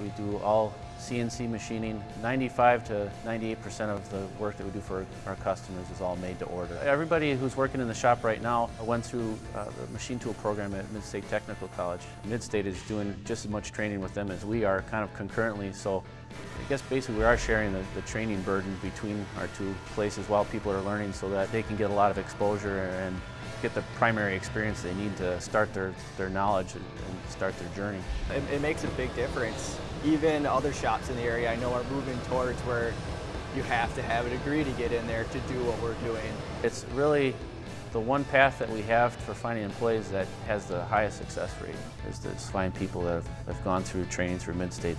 We do all CNC machining. 95 to 98% of the work that we do for our customers is all made to order. Everybody who's working in the shop right now went through uh, the machine tool program at Midstate Technical College. Midstate is doing just as much training with them as we are, kind of concurrently, so guess basically we are sharing the, the training burden between our two places while people are learning so that they can get a lot of exposure and get the primary experience they need to start their, their knowledge and, and start their journey. It, it makes a big difference. Even other shops in the area I know are moving towards where you have to have a degree to get in there to do what we're doing. It's really the one path that we have for finding employees that has the highest success rate is to find people that have, have gone through training through Midstate.